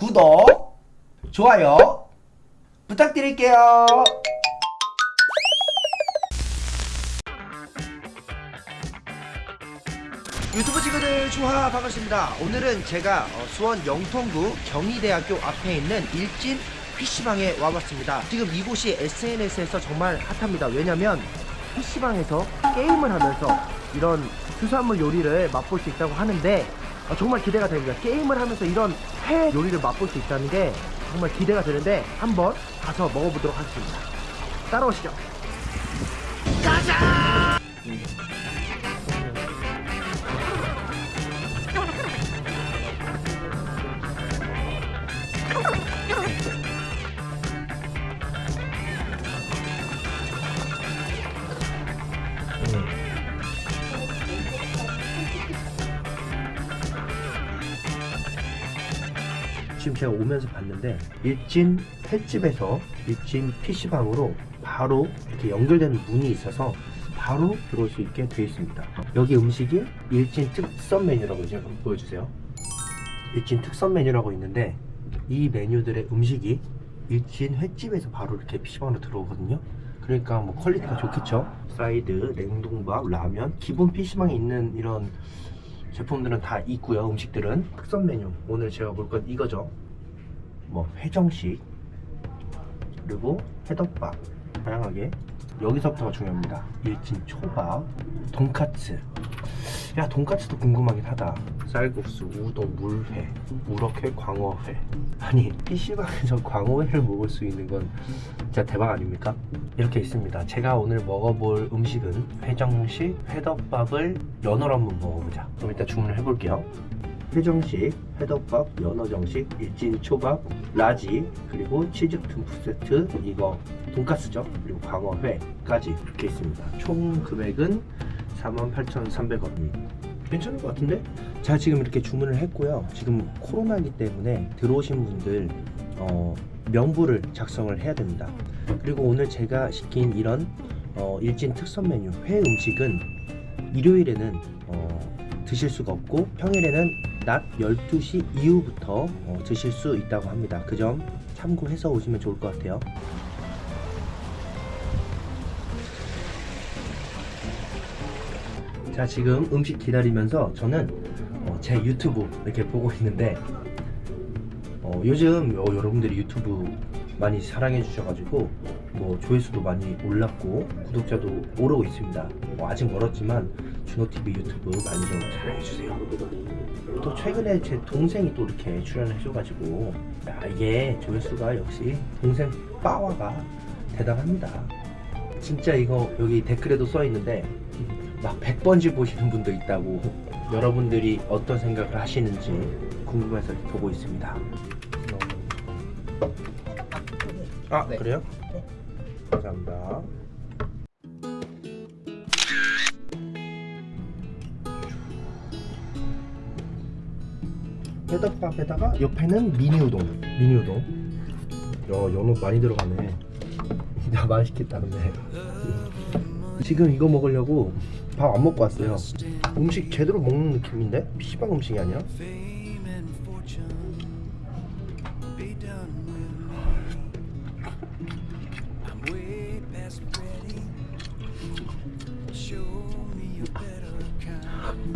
구독, 좋아요 부탁드릴게요. 유튜브 친구들 주하 반갑습니다. 오늘은 제가 어, 수원 영통구 경희대학교 앞에 있는 일진 PC방에 와봤습니다. 지금 이곳이 SNS에서 정말 핫합니다. 왜냐면 PC방에서 게임을 하면서 이런 수산물 요리를 맛볼 수 있다고 하는데 어, 정말 기대가 됩니다. 게임을 하면서 이런 회 요리를 맛볼 수 있다는 게 정말 기대가 되는데 한번 가서 먹어보도록 하겠습니다. 따라오시죠. 제가 오면서 봤는데 일진 횟집에서 일진 PC방으로 바로 이렇게 연결되는 문이 있어서 바로 들어올 수 있게 되어 있습니다. 여기 음식이 일진 특선 메뉴라고 이제 한번 보여주세요. 일진 특선 메뉴라고 있는데 이 메뉴들의 음식이 일진 횟집에서 바로 이렇게 PC방으로 들어오거든요. 그러니까 뭐 quality가 좋겠죠. 사이드, 냉동밥, 라면, 기본 PC방에 있는 이런 제품들은 다 있고요. 음식들은 특선 메뉴. 오늘 제가 볼 건 이거죠. 뭐 회정식 그리고 회덮밥 다양하게 여기서부터가 중요합니다. 일진 초밥, 돈까츠. 야 돈까츠도 궁금하긴 하다. 쌀국수, 우동, 물회, 우럭회, 광어회. 아니 PC방에서 광어회를 먹을 수 있는 건 진짜 대박 아닙니까? 이렇게 있습니다. 제가 오늘 먹어볼 음식은 회정식 회덮밥을 연어로 한번 먹어보자. 그럼 일단 주문을 해볼게요. 회정식, 회덮밥, 연어정식, 일진 초밥, large, 그리고 치즈 듬뿍 세트, 이거 돈가스죠. 그리고 광어회까지 이렇게 있습니다. 총 금액은 48,300원. 괜찮은 것 같은데? 제가 지금 이렇게 주문을 했고요. 지금 코로나이기 때문에 들어오신 분들 어, 명부를 작성을 해야 됩니다. 그리고 오늘 제가 시킨 이런 어, 일진 특선 메뉴 회 음식은 일요일에는 어, 드실 수가 없고 평일에는 낮 12시 이후부터 어, 드실 수 있다고 합니다. 그 점 참고해서 오시면 좋을 것 같아요. 자 지금 음식 기다리면서 저는 어, 제 유튜브 이렇게 보고 있는데 어, 요즘 어, 여러분들이 유튜브 많이 사랑해 주셔가지고 뭐 조회수도 많이 올랐고 구독자도 오르고 있습니다 뭐 아직 멀었지만 준호TV 유튜브 많이 좀 사랑해 주세요 또 최근에 제 동생이 또 이렇게 출연해 줘가지고 야 이게 조회수가 역시 동생 빠와가 대단합니다 진짜 이거 여기 댓글에도 써 있는데 막 100번씩 보시는 분도 있다고 여러분들이 어떤 생각을 하시는지 궁금해서 보고 있습니다 아 네. 그래요? 감사합니다 회덮밥에다가 옆에는 미니우동 미니우동. 야 연어 많이 들어가네. 야 맛있겠다 근데 지금 이거 먹으려고 밥 안 먹고 왔어요. 음식 제대로 먹는 느낌인데? PC방 음식이 아니라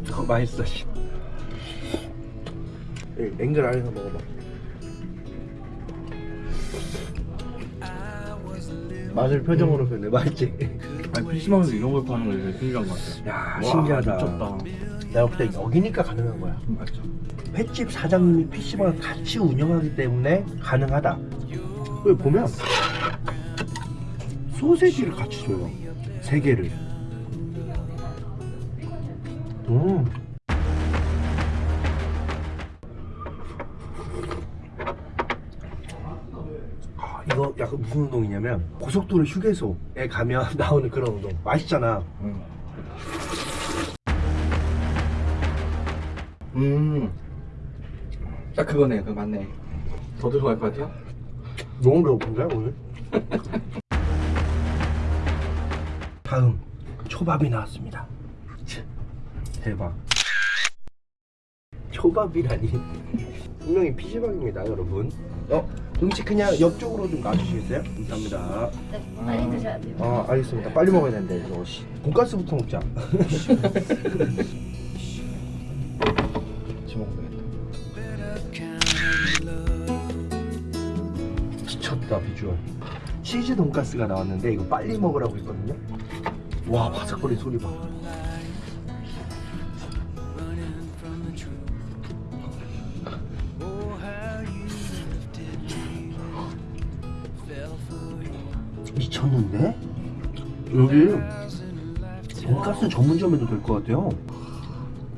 더 맛있어 앵글 안에서 먹어봐. 맛을 표정으로 표현해 맛있지? 아니 PC방에서 이런 걸 파는 거 되게 신기한 것 같아 야 와, 신기하다. 미쳤다. 내가 볼 때 여기니까 가능한 거야. 맞죠. 횟집 사장님이 PC방을 같이 운영하기 때문에 가능하다. 여기 보면 소세지를 같이 줘요. 세 개를. 음. 이거 약간 무슨 운동이냐면 고속도로 휴게소에 가면 나오는 그런 운동 맛있잖아 응. 음. 딱 그거네 그거 맞네 더 들어갈 것 같아요? 너무 배고픈데 오늘? 다음 초밥이 나왔습니다 대박 초밥이라니 분명히 PC방입니다 여러분 어 음식 그냥 옆쪽으로 좀 놔주시겠어요? 감사합니다. 네, 빨리 드셔야 돼요. 아 알겠습니다. 빨리 먹어야 되는데 이거 씨. 돈가스부터 먹자. 같이 먹으면 미쳤다 비주얼. 치즈 돈가스가 나왔는데 이거 빨리 먹으라고 했거든요? 와 바삭거리는 소리 봐 미쳤는데? 여기 돈가스 전문점에도 될 것 같아요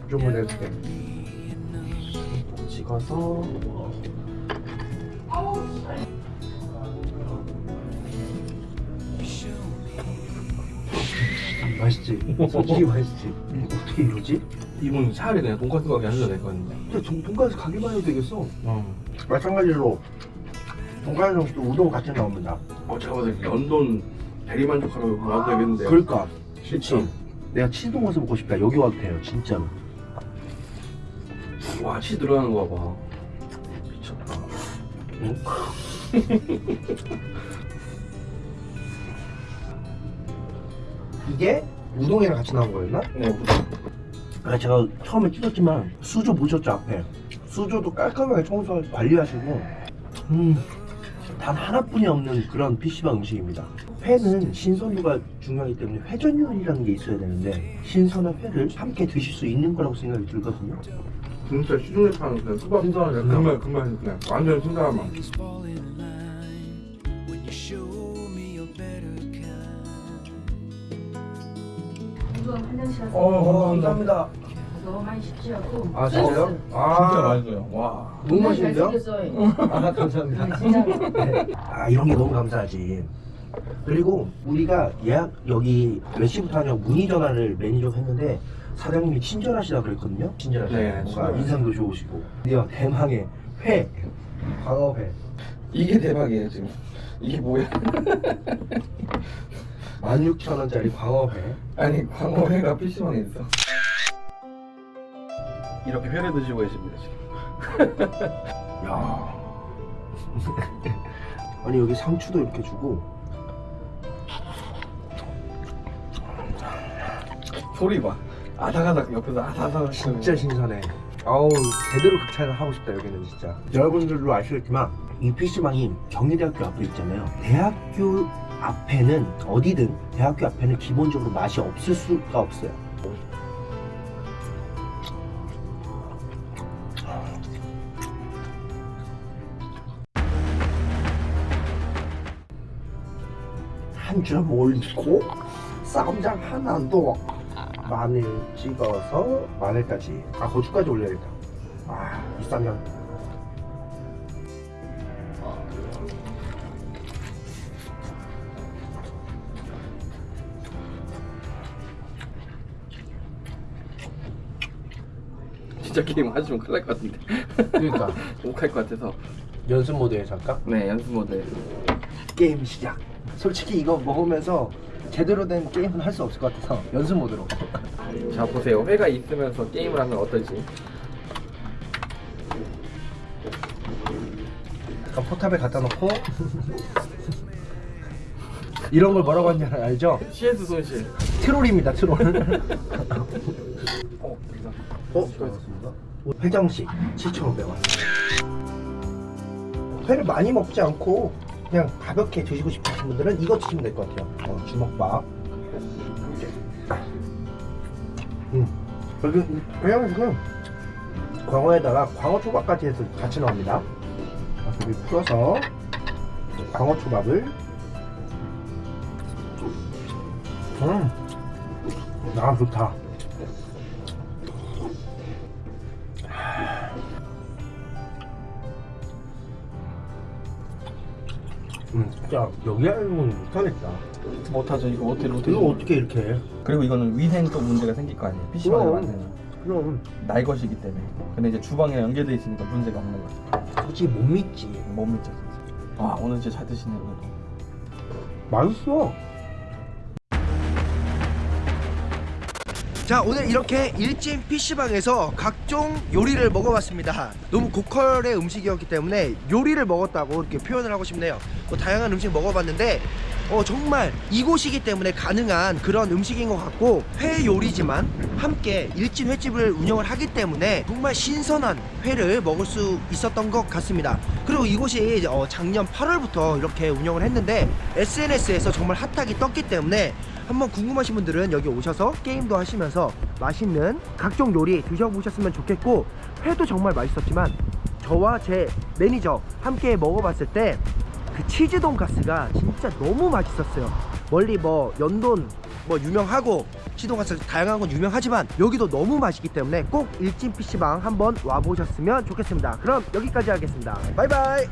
좀만 해줄게 찍어서 맛있지? 솔직히 맛있지? 어떻게 이러지? 이분 차라리 그냥 돈까스 가게 하셔도 될 것 같은데 근데 돈, 돈가스 가게만 해도 되겠어 어. 마찬가지로 돈가스랑 또 우동 같이 나옵니다. 어 제가 봤을 때 연돈 대리만족하러 와도 되겠는데. 그러니까. 진짜? 내가 치즈 돈가스 먹고 싶다. 여기 와도 돼요 진짜로. 와 치즈 들어가는 거 봐봐. 미쳤다. 응? 이게 우동이랑 같이 나온 거였나? 네 아 제가 처음에 찍었지만 수조 보셨죠 앞에? 수조도 깔끔하게 청소 관리하시고. 음 단 하나뿐이 없는 그런 PC방 음식입니다. 회는 신선도가 중요하기 때문에 회전율이라는 게 있어야 되는데 신선한 회를 함께 드실 수 있는 거라고 생각이 들거든요. 진짜 시중에 파는 그냥 수박 신선하게 금방 금방 그냥 완전 신선한 맛. 어, 감사합니다. 너무 많이 쉽지 않고. 아 진짜요? 진짜 아 맛있어요 와 너무 맛있는데요? 아 감사합니다 네, 진짜. 네. 아 이런 게 너무 감사하지. 그리고 우리가 예약 여기 몇 시부터 하냐고 문의 전화를 매니저가 했는데 사장님이 친절하시다 그랬거든요. 친절하시다. 네, 뭔가 친절하시다. 인상도 좋으시고. 드디어 대망의 회, 광어회. 이게 대박이에요 지금 이게 뭐야 16,000원짜리 광어회. 아니 광어회가 PC방에 있어 이렇게 회를 드시고 계십니다 지금 야. 아니 여기 상추도 이렇게 주고 소리 봐 아삭아삭 옆에서 아삭아삭 진짜 신선해. 아우 제대로 극찬을 하고 싶다 여기는 진짜. 여러분들도 아시겠지만 이 PC방이 경희대학교 앞에 있잖아요. 대학교 앞에는 어디든 대학교 앞에는 기본적으로 맛이 없을 수가 없어요. 한 점 올리고 쌈장 하나 더 마늘 찍어서 마늘까지 아 고추까지 올려야겠다. 아이 쌈장. 진짜 게임 하시면 큰일 날 것 같은데. 그러니까. 못할 것 같아서. 연습 모드에서 할까? 네 연습 모드. 게임 시작 솔직히 이거 먹으면서 제대로 된 게임은 할 수 없을 것 같아서 연습 모드로 자 보세요 회가 있으면서 게임을 하면 어떨지 약간 포탑에 갖다 놓고 이런 걸 뭐라고 하는지 알죠? CS 손실 트롤입니다 트롤 어 여기다 어? 회정식 7,500원 회를 많이 먹지 않고 그냥 가볍게 드시고 싶으신 분들은 이거 드시면 될 것 같아요. 어, 주먹밥. 음. 여기 회정식은 광어에다가 광어 초밥까지 해서 같이 자, 여기 풀어서 광어 초밥을. 음, 아 좋다 음, 진짜 여기 알고는 못하겠다. 못하죠 이거 어떻게 로테 이거 어떻게 이렇게 해? 그리고 이거는 위생 또 문제가 생길 거 아니에요 PC방에 그럼. 만드는 그럼 날 것이기 때문에 근데 이제 주방에 연결돼 있으니까 문제가 없는 거죠 솔직히 못 믿지. 못 믿죠 진짜 아 오늘 진짜 잘 드시네요 오늘도. 맛있어. 자 오늘 이렇게 일진 PC방에서 각종 요리를 먹어봤습니다. 너무 고퀄의 음식이었기 때문에 요리를 먹었다고 이렇게 표현을 하고 싶네요. 뭐 다양한 음식 먹어봤는데 어, 정말 이곳이기 때문에 가능한 그런 음식인 것 같고 회 요리지만 함께 일진 횟집을 운영을 하기 때문에 정말 신선한 회를 먹을 수 있었던 것 같습니다. 그리고 이곳이 어, 작년 8월부터 이렇게 운영을 했는데 SNS에서 정말 핫하게 떴기 때문에 한번 궁금하신 분들은 여기 오셔서 게임도 하시면서 맛있는 각종 요리 드셔보셨으면 좋겠고 회도 정말 맛있었지만 저와 제 매니저 함께 먹어봤을 때 그 치즈 돈가스가 진짜 너무 맛있었어요. 멀리 뭐 연돈 뭐 유명하고 치즈 돈가스 다양한 건 유명하지만 여기도 너무 맛있기 때문에 꼭 일진 PC방 한번 와보셨으면 좋겠습니다. 그럼 여기까지 하겠습니다. 바이바이.